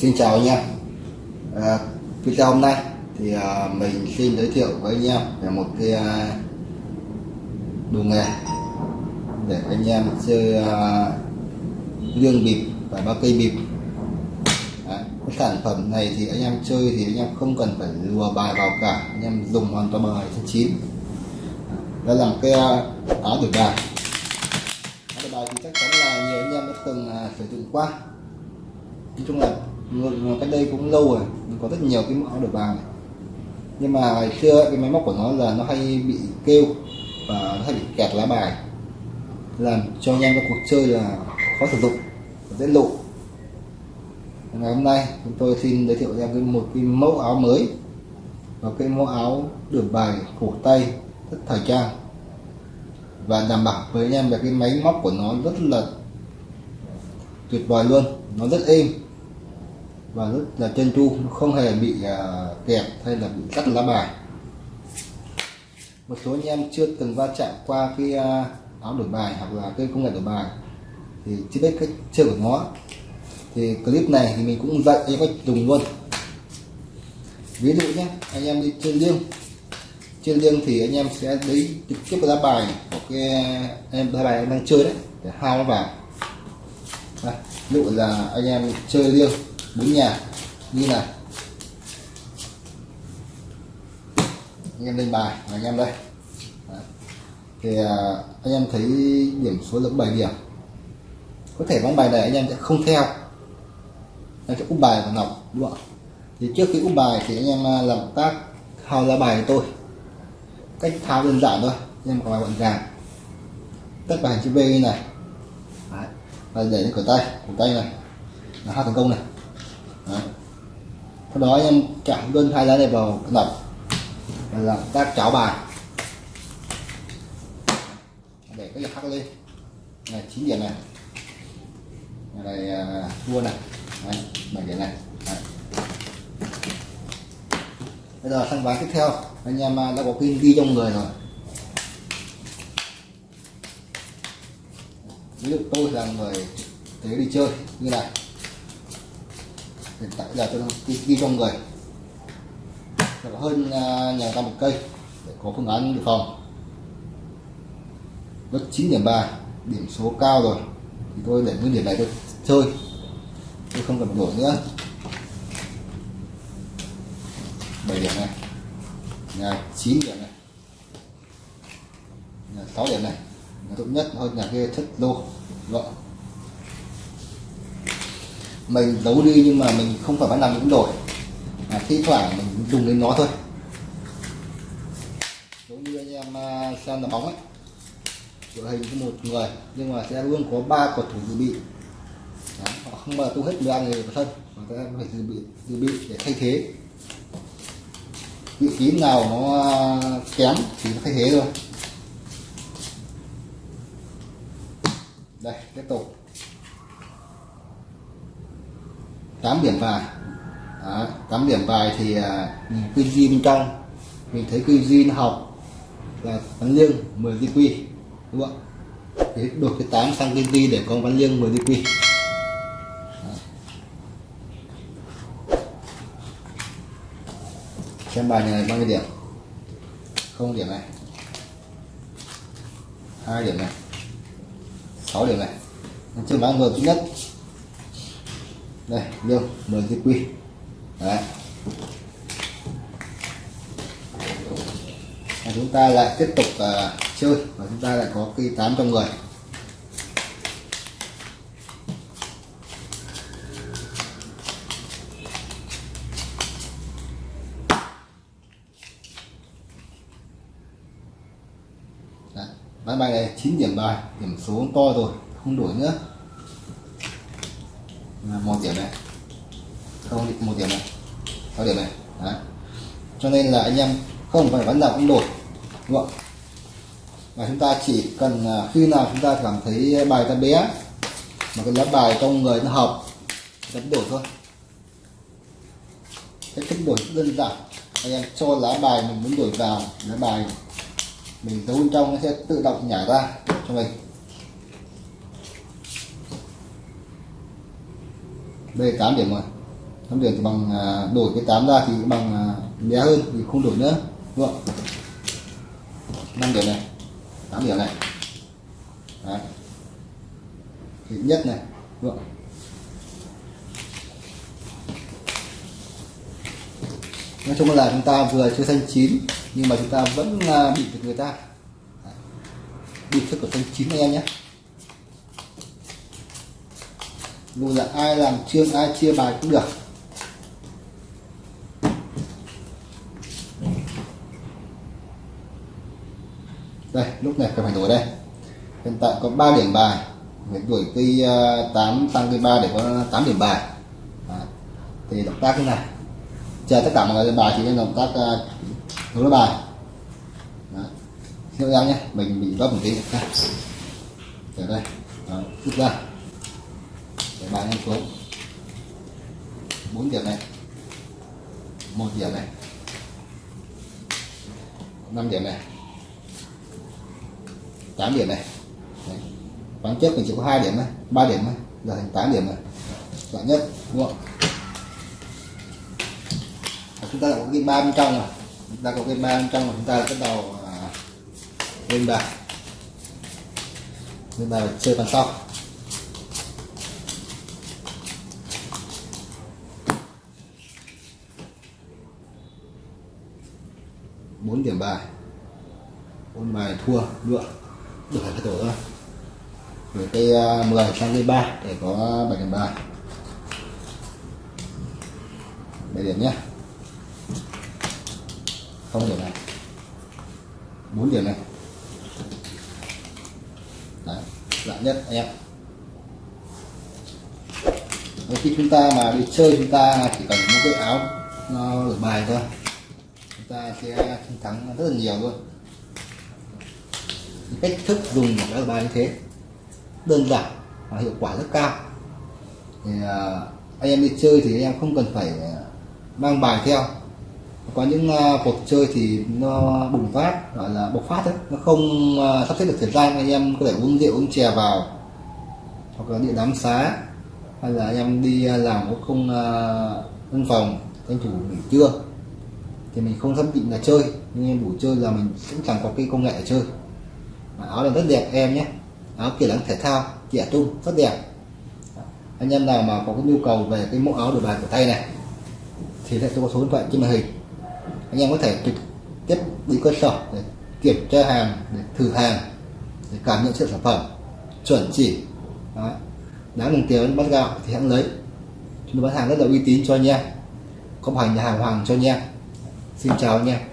Xin chào anh em. À, Video hôm nay thì à, mình xin giới thiệu với anh em về một cái à, đồ nghề để anh em chơi à, lương bịp và ba cây bịp. À, cái sản phẩm này thì anh em chơi thì anh em không cần phải lùa bài vào cả. Anh em dùng hoàn toàn bài thứ chín. Đó là một cái à, áo đổi bài. Áo đổi bài thì chắc chắn là nhiều anh em đã từng à, sử dụng qua. Nói chung là cách đây cũng lâu rồi, có rất nhiều cái mẫu đổi bài này. nhưng mà ngày xưa cái máy móc của nó là nó hay bị kêu và nó hay bị kẹt lá bài. Làm cho nhanh các cuộc chơi là khó sử dụng và dễ lộ. Ngày hôm nay, chúng tôi xin giới thiệu ra cái một cái mẫu áo mới và cái mẫu áo được bài cổ tay rất thời trang. Và đảm bảo với anh em về cái máy móc của nó rất là tuyệt vời luôn, nó rất êm và rất là chân chu không hề bị à, uh, kẹp hay là bị cắt lá bài. Một số anh em chưa từng va chạm qua cái uh, áo đổi bài hoặc là cái công nghệ đổi bài thì chưa biết cách chơi của nó. Thì clip này thì mình cũng dạy anh cách dùng luôn. Ví dụ nhé anh em đi chơi liêng. Chơi liêng thì anh em sẽ lấy trực tiếp lá bài của cái em lá bài em đang chơi đấy để hao nó vào đây, ví dụ là anh em chơi liêng bốn nhà như này. Anh em lên bài và anh em đây. Đấy. thì à, anh em thấy điểm số lượng 7 điểm. Có thể vắng bài này anh em sẽ không theo. Anh sẽ úp bài và nọc đúng không thì trước khi úp bài thì anh em à, làm tác thao ra bài tôi cách thao đơn giản thôi. Anh em có bài gọn gàng. Tất bài chữ V như này. Đấy. và để lên cửa tay. Cổ tay này. Là hai thành công này sau đó anh em chạm đơn hai lá này vào lật và làm tác cháo bài. Để cái lực hắc lên. Này chín điểm này. Này, này à, thua này. Đấy, bảy điểm này. Đấy. bây giờ sang ván tiếp theo. Anh em à, đã có pin ghi trong người rồi. Ví dụ tôi là người thế đi chơi như này hiện tại giờ tôi đang ghi trong người. Là hơn à, nhà ta một cây để có phương án dự phòng. Rất 9 điểm 3 điểm số cao rồi. Thì tôi để nguyên điểm này tôi chơi. Tôi không cần đổi nữa. 7 điểm này. Nhà 9 điểm này. Nhà 6 điểm này. Nhà tốt nhất hơn nhà kia thất lô. Gọn mình giấu đi nhưng mà mình không phải bán làm những đổi à, thi thoảng mình dùng đến nó thôi. Giống như anh em à, xem là bóng ấy. Đội hình có một người nhưng mà sẽ luôn có ba cầu thủ dự bị. Đó, họ không bao giờ tu hết 13 người vào sân mà các em phải dự bị dự bị để thay thế. Vị trí nào nó à, kém thì nó thay thế thôi. Đây tiếp tục. Tám điểm bài Đó, 8 điểm bài thì uh, quy duy bên trong. Mình thấy quy duy nó học là văn liêng 10 di quy đúng không thế đổi cái 8 sang quy duy để có văn liêng 10 di quy. Xem bài này bao nhiêu điểm? Không điểm này. Hai điểm này. 6 điểm này. Trên bán ngược thứ nhất đây lương 10 cái quy. Đấy. Và chúng ta lại tiếp tục uh, chơi và chúng ta lại có cây 8 trong người. Đấy, bán bài này 9 điểm bài điểm số to rồi không đổi nữa một điểm này. Không một điểm này. Sáu điểm này. Đấy. cho nên là anh em không phải bắn nào cũng đổi, đúng không? Và chúng ta chỉ cần à, khi nào chúng ta cảm thấy bài ta bé, mà cái lá bài trong người nó hợp đánh đổi thôi. Cách thức đổi rất đơn giản. Anh em cho lá bài mình muốn đổi vào, lá bài mình giấu bên trong nó sẽ tự động nhả ra cho mình. Đây là 8 điểm rồi. 8 điểm thì bằng à, đổi cái 8 ra thì bằng à, bé hơn thì không đổi nữa. Đúng không? 5 điểm này. 8 điểm này. Đấy. Thì nhất này. Đúng không? Nói chung là chúng ta vừa chơi xanh chín, nhưng mà chúng ta vẫn à, bị được người ta. Bị thức của xanh chín anh em nhé dù là ai làm chương ai chia bài cũng được. Đây lúc này phải đổi đây. Hiện tại có 3 điểm bài. Phải đuổi cây 8 ờ, tăng cây 3 để có 8 điểm bài. À, thì động tác thế này. Chờ tất cả mọi người bài thì nên động tác uh, bài. Đấy. em nhé mình bị gấp một tí. Đây ở đây. Đó, rút ra để bán em xuống. 4 điểm này. Một điểm này. 5 điểm này. 8 điểm này. Đấy. ván trước mình chỉ có hai điểm này 3 điểm này giờ thành 8 điểm này dạng nhất, đúng không? Và chúng ta đã có cái ba bên trong rồi. Chúng ta có cái ba bên trong rồi. Chúng ta bắt đầu lên bài lên bài chơi bàn sau. 4 điểm bài. Bốn bài thua được được phải tổ thôi. Rồi cây 10 à, sang cây 3 để có 7 điểm bài. 7 điểm nhé không điểm này. 4 điểm này. Đấy, dạng nhất anh em. Và khi chúng ta mà đi chơi chúng ta chỉ cần một cái áo nó đổi bài thôi ta sẽ chiến thắng rất là nhiều luôn. Cách thức dùng của các bài như thế đơn giản và hiệu quả rất cao. Thì uh, anh em đi chơi thì anh em không cần phải à, mang bài theo. Có những uh, cuộc chơi thì nó bùng phát gọi là bộc phát đấy nó không uh, sắp xếp được thời gian anh em có thể uống rượu uống chè vào hoặc là đi đám xá hay là anh em đi làm có không uh, văn phòng tranh thủ nghỉ trưa thì mình không xác định là chơi, nhưng em đủ chơi là mình cũng chẳng có cái công nghệ để chơi. Mà áo này rất đẹp, em nhé. Áo kiểu dáng thể thao trẻ trung rất đẹp. Anh em nào mà có cái nhu cầu về cái mẫu áo đổi bài của tay này, thì sẽ có số điện thoại trên màn hình. Anh em có thể trực tiếp đi cơ sở để kiểm tra hàng, để thử hàng, để cảm nhận chất sản phẩm, chuẩn chỉ. Đó. đáng đồng tiền bắt gạo thì hãng lấy. Chúng tôi bán hàng rất là uy tín cho anh em, có hành nhà hàng hoàng cho anh em xin chào anh em.